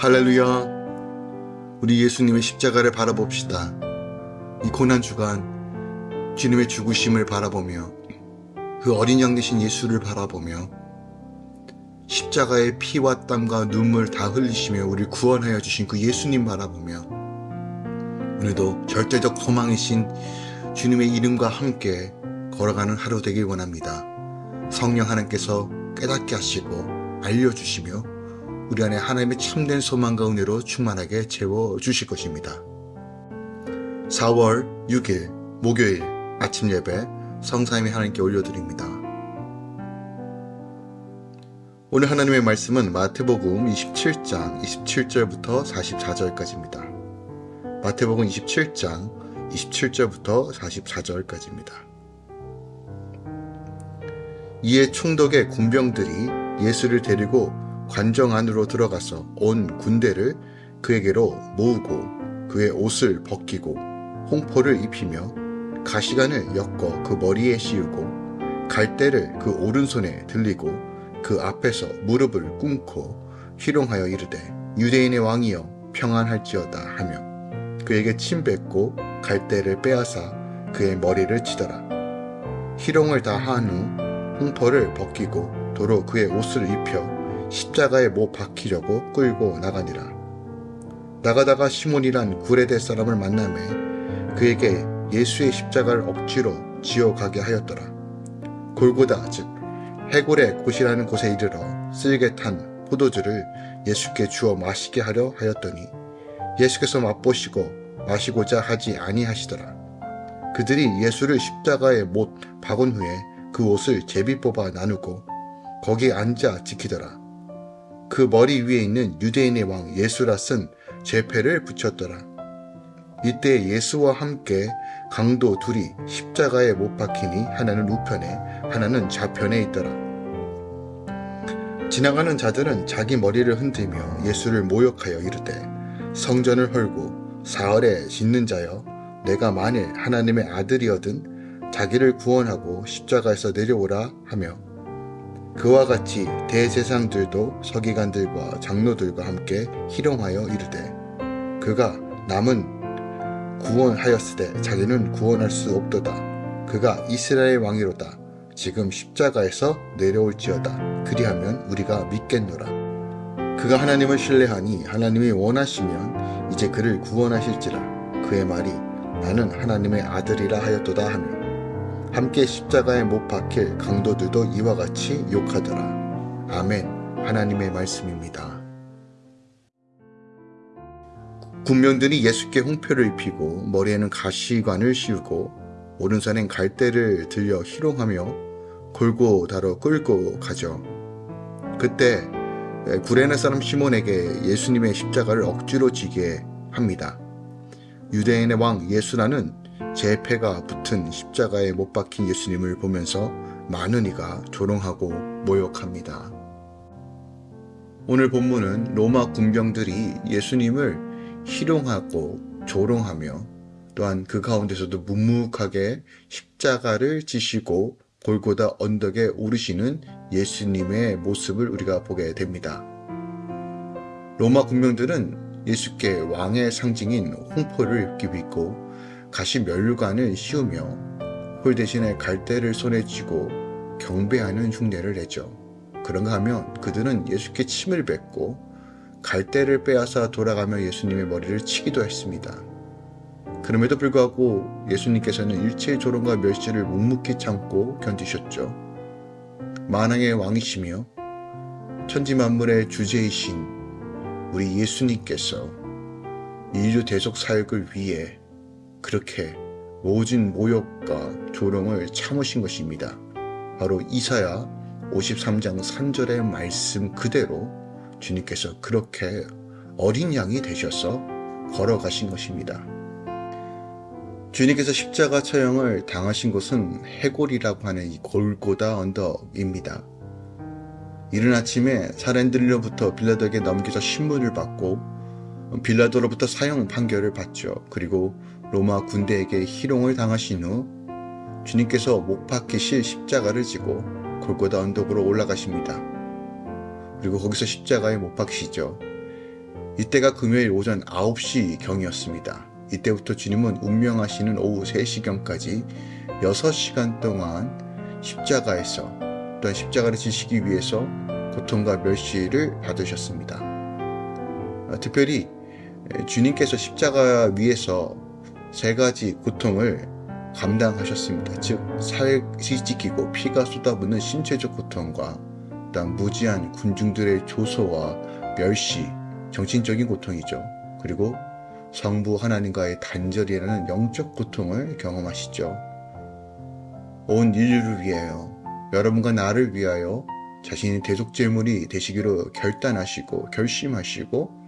할렐루야. 우리 예수님의 십자가를 바라봅시다. 이 고난 주간 주님의 죽으심을 바라보며 그 어린 양 되신 예수를 바라보며 십자가의 피와 땀과 눈물 다 흘리시며 우리를 구원하여 주신 그 예수님 바라보며 오늘도 절대적 소망이신 주님의 이름과 함께 걸어가는 하루 되길 원합니다. 성령 하나님께서 깨닫게 하시고 알려주시며 우리 안에 하나님의 참된 소망과 은혜로 충만하게 채워주실 것입니다. 4월 6일 목요일 아침 예배 성사임이 하나님께 올려드립니다. 오늘 하나님의 말씀은 마태복음 27장 27절부터 44절까지입니다. 마태복음 27장 27절부터 44절까지입니다. 이에 총독의 군병들이 예수를 데리고 관정 안으로 들어가서 온 군대를 그에게로 모으고 그의 옷을 벗기고 홍포를 입히며 가시관을 엮어 그 머리에 씌우고 갈대를 그 오른손에 들리고 그 앞에서 무릎을 꿇고 희롱하여 이르되 유대인의 왕이여 평안할지어다 하며 그에게 침 뱉고 갈대를 빼앗아 그의 머리를 치더라. 희롱을 다 한 후 홍포를 벗기고 도로 그의 옷을 입혀 십자가에 못 박히려고 끌고 나가니라. 나가다가 시몬이란 구레대 사람을 만남에 그에게 예수의 십자가를 억지로 지어 가게 하였더라. 골고다 즉 해골의 곳이라는 곳에 이르러 쓸개 탄 포도주를 예수께 주어 마시게 하려 하였더니 예수께서 맛보시고 마시고자 하지 아니하시더라. 그들이 예수를 십자가에 못 박은 후에 그 옷을 제비 뽑아 나누고 거기 앉아 지키더라. 그 머리 위에 있는 유대인의 왕 예수라 쓴 제패를 붙였더라. 이때 예수와 함께 강도 둘이 십자가에 못 박히니 하나는 우편에 하나는 좌편에 있더라. 지나가는 자들은 자기 머리를 흔들며 예수를 모욕하여 이르되 성전을 헐고 사흘에 짓는 자여 내가 만일 하나님의 아들이어든 자기를 구원하고 십자가에서 내려오라 하며 그와 같이 대제상들도 서기관들과 장로들과 함께 희롱하여 이르되 그가 남은 구원하였으되 자기는 구원할 수 없도다. 그가 이스라엘 왕이로다. 지금 십자가에서 내려올지어다. 그리하면 우리가 믿겠노라. 그가 하나님을 신뢰하니 하나님이 원하시면 이제 그를 구원하실지라. 그의 말이 나는 하나님의 아들이라 하였도다 하며 함께 십자가에 못 박힐 강도들도 이와 같이 욕하더라. 아멘. 하나님의 말씀입니다. 군명들이 예수께 홍표를 입히고 머리에는 가시관을 씌우고 오른손엔 갈대를 들려 희롱하며 골고 다뤄 끌고 가죠. 그때 구레네 사람 시몬에게 예수님의 십자가를 억지로 지게 합니다. 유대인의 왕 예수라는 제 패가 붙은 십자가에 못 박힌 예수님을 보면서 많은 이가 조롱하고 모욕합니다. 오늘 본문은 로마 군병들이 예수님을 희롱하고 조롱하며 또한 그 가운데서도 묵묵하게 십자가를 지시고 골고다 언덕에 오르시는 예수님의 모습을 우리가 보게 됩니다. 로마 군병들은 예수께 왕의 상징인 홍포를 입고 가시 멸관을 씌우며 홀 대신에 갈대를 손에 쥐고 경배하는 흉내를 내죠. 그런가 하면 그들은 예수께 침을 뱉고 갈대를 빼앗아 돌아가며 예수님의 머리를 치기도 했습니다. 그럼에도 불구하고 예수님께서는 일체의 조롱과 멸시를 묵묵히 참고 견디셨죠. 만왕의 왕이시며 천지 만물의 주제이신 우리 예수님께서 인류 대속 사역을 위해 그렇게 모진 모욕과 조롱을 참으신 것입니다. 바로 이사야 53장 3절의 말씀 그대로 주님께서 그렇게 어린 양이 되셔서 걸어가신 것입니다. 주님께서 십자가 처형을 당하신 곳은 해골이라고 하는 이 골고다 언덕입니다. 이른 아침에 사람들로부터 빌라도에게 넘겨져 신문을 받고 빌라도로부터 사형 판결을 받죠. 그리고 로마 군대에게 희롱을 당하신 후 주님께서 목 박히실 십자가를 지고 골고다 언덕으로 올라가십니다. 그리고 거기서 십자가에 못 박히시죠. 이때가 금요일 오전 9시 경이었습니다. 이때부터 주님은 운명하시는 오후 3시경까지 6시간 동안 십자가에서 또한 십자가를 지시기 위해서 고통과 멸시를 받으셨습니다. 어, 특별히 주님께서 십자가 위에서 세 가지 고통을 감당하셨습니다. 즉, 살이 찢기고 피가 쏟아붓는 신체적 고통과 또한 무지한 군중들의 조소와 멸시, 정신적인 고통이죠. 그리고 성부 하나님과의 단절이라는 영적 고통을 경험하시죠. 온 인류를 위하여, 여러분과 나를 위하여 자신이 대속제물이 되시기로 결단하시고 결심하시고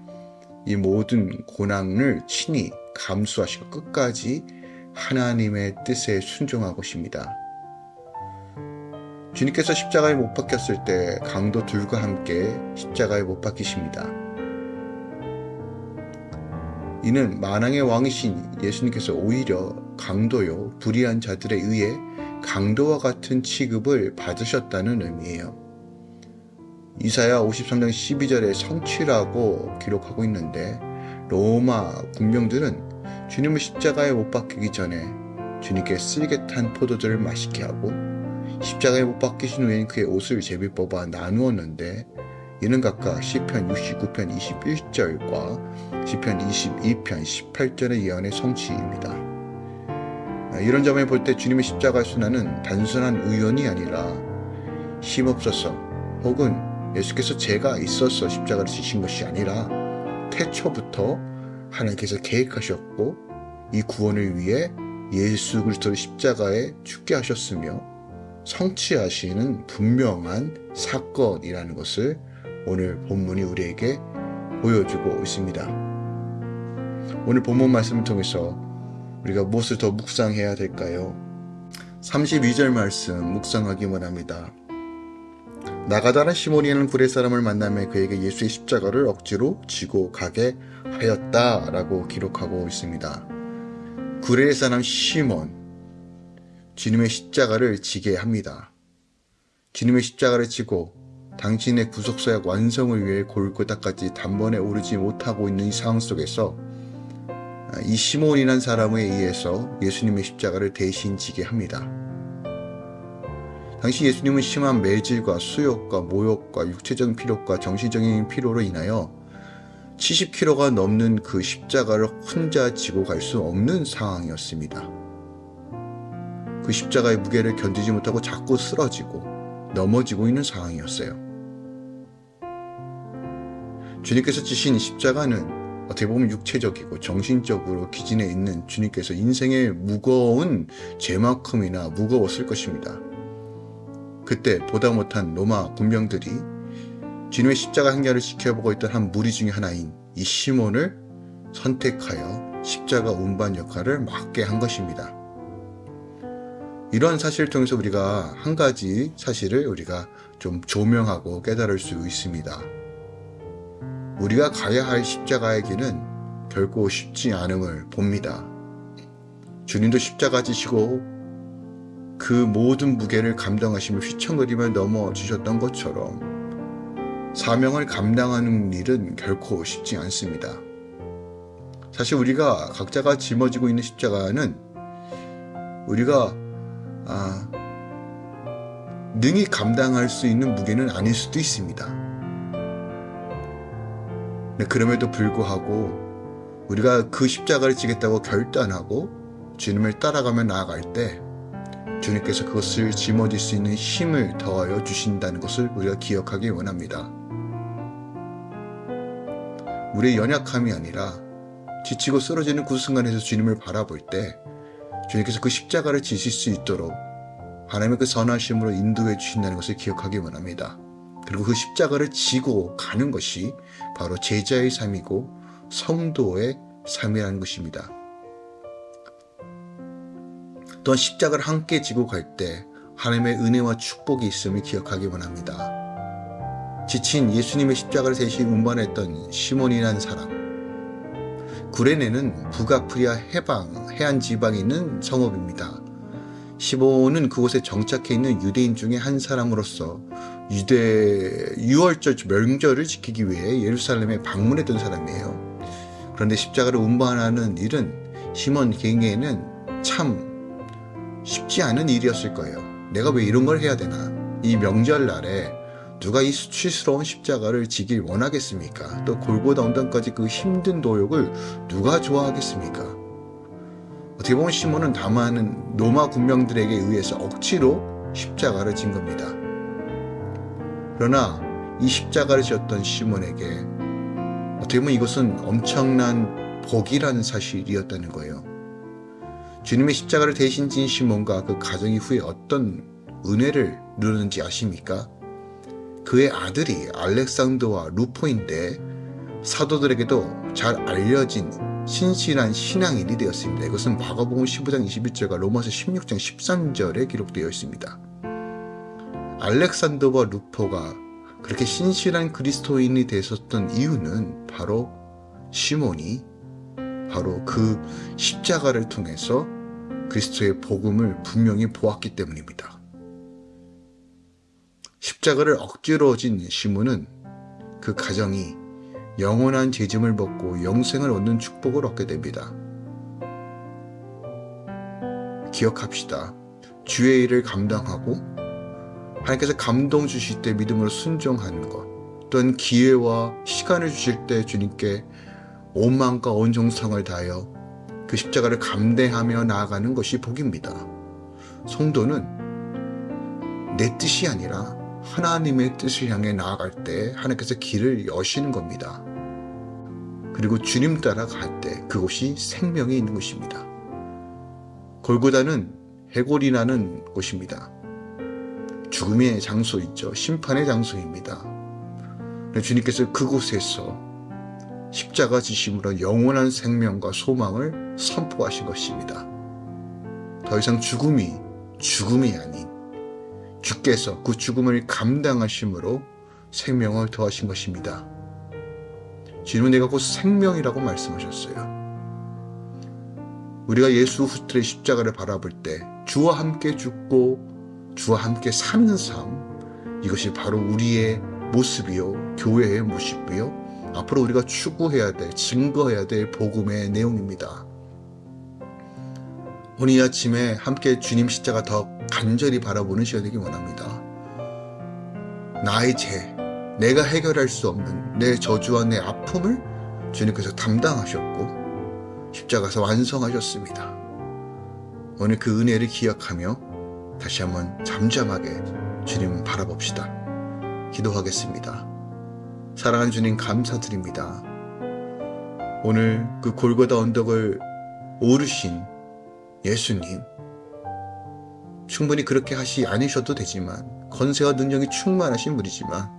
이 모든 고난을 친히 감수하시고 끝까지 하나님의 뜻에 순종하고십니다. 주님께서 십자가에 못 박혔을 때 강도 둘과 함께 십자가에 못 박히십니다. 이는 만왕의 왕이신 예수님께서 오히려 강도요 불의한 자들에 의해 강도와 같은 취급을 받으셨다는 의미예요. 이사야 53장 12절에 성취라고 기록하고 있는데 로마 군병들은 주님을 십자가에 못 박히기 전에 주님께 쓸개 탄 포도주를 마시게 하고 십자가에 못 박히신 후엔 그의 옷을 제비 뽑아 나누었는데 이는 각각 시편 69편 21절과 시편 22편 18절의 예언의 성취입니다. 이런 점에 볼때 주님의 십자가 순환은 단순한 우연이 아니라 힘없어서 혹은 예수께서 죄가 있어서 십자가를 지신 것이 아니라 태초부터 하나님께서 계획하셨고 이 구원을 위해 예수 그리스도를 십자가에 죽게 하셨으며 성취하시는 분명한 사건이라는 것을 오늘 본문이 우리에게 보여주고 있습니다. 오늘 본문 말씀을 통해서 우리가 무엇을 더 묵상해야 될까요? 32절 말씀 묵상하기만 합니다. 나가다라 시몬이라는 구레 사람을 만나며 그에게 예수의 십자가를 억지로 지고 가게 하였다라고 기록하고 있습니다. 구레 사람 시몬 주님의 십자가를 지게 합니다. 주님의 십자가를 지고 당신의 구속사역 완성을 위해 골고다까지 단번에 오르지 못하고 있는 이 상황 속에서 이 시몬이란 사람에 의해서 예수님의 십자가를 대신 지게 합니다. 당시 예수님은 심한 매질과 수욕과 모욕과 육체적인 피로과 정신적인 피로로 인하여 70kg가 넘는 그 십자가를 혼자 지고 갈 수 없는 상황이었습니다. 그 십자가의 무게를 견디지 못하고 자꾸 쓰러지고 넘어지고 있는 상황이었어요. 주님께서 지신 십자가는 어떻게 보면 육체적이고 정신적으로 기진해 있는 주님께서 인생의 무거운 죄만큼이나 무거웠을 것입니다. 그때 보다 못한 로마 군병들이 주님의 십자가 행렬을 지켜보고 있던 한 무리 중의 하나인 이 시몬을 선택하여 십자가 운반 역할을 맡게 한 것입니다. 이러한 사실을 통해서 우리가 한 가지 사실을 우리가 좀 조명하고 깨달을 수 있습니다. 우리가 가야 할 십자가의 길은 결코 쉽지 않음을 봅니다. 주님도 십자가 지시고 그 모든 무게를 감당하시며 휘청거리며 넘어지셨던 것처럼 사명을 감당하는 일은 결코 쉽지 않습니다. 사실 우리가 각자가 짊어지고 있는 십자가는 우리가 아, 능히 감당할 수 있는 무게는 아닐 수도 있습니다. 네, 그럼에도 불구하고 우리가 그 십자가를 지겠다고 결단하고 주님을 따라가며 나아갈 때 주님께서 그것을 짊어질 수 있는 힘을 더하여 주신다는 것을 우리가 기억하기 원합니다. 우리의 연약함이 아니라 지치고 쓰러지는 그 순간에서 주님을 바라볼 때 주님께서 그 십자가를 지실 수 있도록 하나님의 그 선하심으로 인도해 주신다는 것을 기억하기 원합니다. 그리고 그 십자가를 지고 가는 것이 바로 제자의 삶이고 성도의 삶이라는 것입니다. 또한 십자가를 함께 지고 갈 때 하나님의 은혜와 축복이 있음을 기억하기 원합니다. 지친 예수님의 십자가를 대신 운반했던 시몬이라는 사람 구레네는 북아프리아 해방, 해안 지방에 있는 성읍입니다. 시몬은 그곳에 정착해 있는 유대인 중에 한 사람으로서 유대 유월절 명절을 지키기 위해 예루살렘에 방문했던 사람이에요. 그런데 십자가를 운반하는 일은 시몬 개인에게는 참 쉽지 않은 일이었을 거예요. 내가 왜 이런 걸 해야 되나? 이 명절날에 누가 이 수치스러운 십자가를 지길 원하겠습니까? 또 골고다 언덕까지 그 힘든 도욕을 누가 좋아하겠습니까? 어떻게 보면 시몬은 다만 로마 군병들에게 의해서 억지로 십자가를 진 겁니다. 그러나 이 십자가를 지었던 시몬에게 어떻게 보면 이것은 엄청난 복이라는 사실이었다는 거예요. 주님의 십자가를 대신 진 시몬과 그 가정이 후에 어떤 은혜를 누르는지 아십니까? 그의 아들이 알렉산더와 루포인데 사도들에게도 잘 알려진 신실한 신앙인이 되었습니다. 이것은 마가복음 15장 21절과 로마서 16장 13절에 기록되어 있습니다. 알렉산더와 루포가 그렇게 신실한 그리스도인이 되었던 이유는 바로 시몬이 바로 그 십자가를 통해서 그리스도의 복음을 분명히 보았기 때문입니다. 십자가를 억지로 진 시몬은 그 가정이 영원한 죄짐을 벗고 영생을 얻는 축복을 얻게 됩니다. 기억합시다. 주의 일을 감당하고 하나님께서 감동 주실 때 믿음으로 순종하는 것 또한 기회와 시간을 주실 때 주님께 온 마음과 온 정성을 다하여 그 십자가를 감대하며 나아가는 것이 복입니다. 성도는 내 뜻이 아니라 하나님의 뜻을 향해 나아갈 때 하나님께서 길을 여시는 겁니다. 그리고 주님 따라 갈 때 그곳이 생명이 있는 곳입니다. 골고다는 해골이 나는 곳입니다. 죽음의 장소 있죠. 심판의 장소입니다. 주님께서 그곳에서 십자가 지심으로 영원한 생명과 소망을 선포하신 것입니다. 더 이상 죽음이 죽음이 아닌 주께서 그 죽음을 감당하심으로 생명을 더하신 것입니다. 주님은 내가 곧 생명이라고 말씀하셨어요. 우리가 예수 후트의 십자가를 바라볼 때 주와 함께 죽고 주와 함께 사는 삶 이것이 바로 우리의 모습이요 교회의 모습이요 앞으로 우리가 추구해야 될 증거해야 될 복음의 내용입니다. 오늘 이 아침에 함께 주님 십자가 더 간절히 바라보는 시간 되기 원합니다. 나의 죄, 내가 해결할 수 없는 내 저주와 내 아픔을 주님께서 담당하셨고 십자가에서 완성하셨습니다. 오늘 그 은혜를 기억하며 다시 한번 잠잠하게 주님 바라봅시다. 기도하겠습니다. 사랑하는 주님 감사드립니다. 오늘 그 골고다 언덕을 오르신 예수님 충분히 그렇게 하시 않으셔도 되지만 건세와 능력이 충만하신 분이지만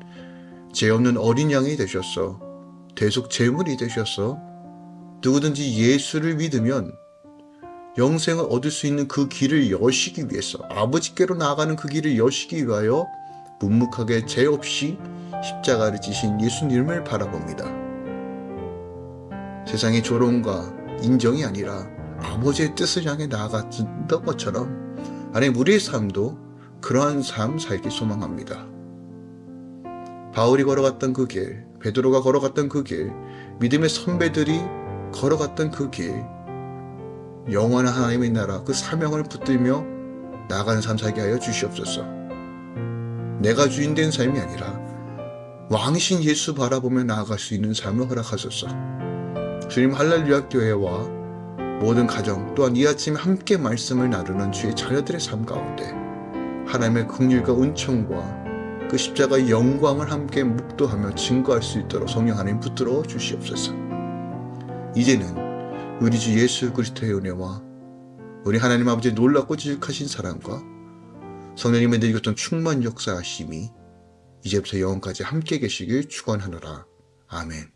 죄 없는 어린 양이 되셔서 대속 제물이 되셔서 누구든지 예수를 믿으면 영생을 얻을 수 있는 그 길을 여시기 위해서 아버지께로 나아가는 그 길을 여시기 위하여 묵묵하게 죄 없이 십자가를 지신 예수님을 바라봅니다. 세상의 조롱과 인정이 아니라 아버지의 뜻을 향해 나아갔던 것처럼 하나님 우리의 삶도 그러한 삶 살기 소망합니다. 바울이 걸어갔던 그 길, 베드로가 걸어갔던 그 길, 믿음의 선배들이 걸어갔던 그 길, 영원한 하나님의 나라 그 사명을 붙들며 나아가는 삶 살게 하여 주시옵소서. 내가 주인 된 삶이 아니라 왕신 예수 바라보며 나아갈 수 있는 삶을 허락하소서. 주님 할렐루야 교회와 모든 가정 또한 이 아침에 함께 말씀을 나누는 주의 자녀들의 삶 가운데 하나님의 긍휼과 은총과 그 십자가의 영광을 함께 묵도하며 증거할 수 있도록 성령 하나님 붙들어 주시옵소서. 이제는 우리 주 예수 그리스도의 은혜와 우리 하나님 아버지의 놀랍고 지극하신 사랑과 성령님의 내리었던 충만 역사하심이 이제부터 영원까지 함께 계시길 축원하노라. 아멘.